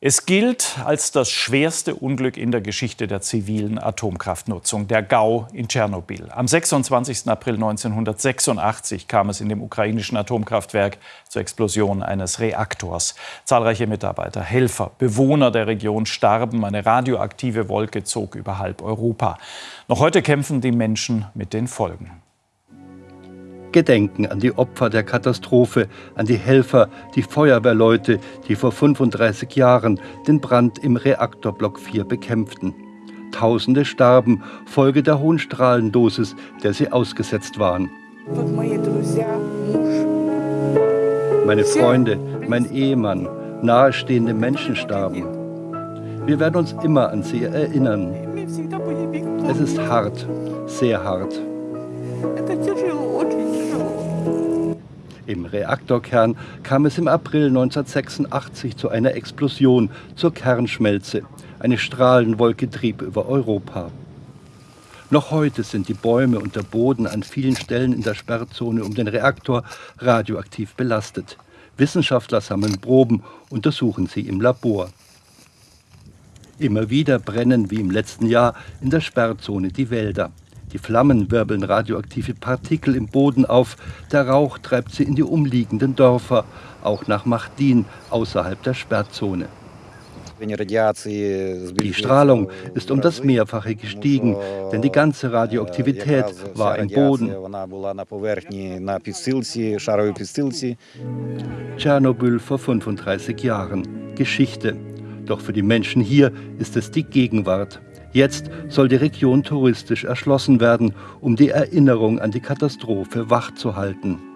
Es gilt als das schwerste Unglück in der Geschichte der zivilen Atomkraftnutzung, der GAU in Tschernobyl. Am 26. April 1986 kam es in dem ukrainischen Atomkraftwerk zur Explosion eines Reaktors. Zahlreiche Mitarbeiter, Helfer, Bewohner der Region starben. Eine radioaktive Wolke zog über halb Europa. Noch heute kämpfen die Menschen mit den Folgen. Gedenken an die Opfer der Katastrophe, an die Helfer, die Feuerwehrleute, die vor 35 Jahren den Brand im Reaktorblock 4 bekämpften. Tausende starben, Folge der hohen Strahlendosis, der sie ausgesetzt waren. Meine Freunde, mein Ehemann, nahestehende Menschen starben. Wir werden uns immer an sie erinnern. Es ist hart, sehr hart. Im Reaktorkern kam es im April 1986 zu einer Explosion, zur Kernschmelze. Eine Strahlenwolke trieb über Europa. Noch heute sind die Bäume und der Boden an vielen Stellen in der Sperrzone um den Reaktor radioaktiv belastet. Wissenschaftler sammeln Proben, untersuchen sie im Labor. Immer wieder brennen wie im letzten Jahr in der Sperrzone die Wälder. Die Flammen wirbeln radioaktive Partikel im Boden auf. Der Rauch treibt sie in die umliegenden Dörfer, auch nach Machdin außerhalb der Sperrzone. Die Strahlung ist um das Mehrfache gestiegen, denn die ganze Radioaktivität war im Boden. Tschernobyl vor 35 Jahren. Geschichte. Doch für die Menschen hier ist es die Gegenwart. Jetzt soll die Region touristisch erschlossen werden, um die Erinnerung an die Katastrophe wachzuhalten.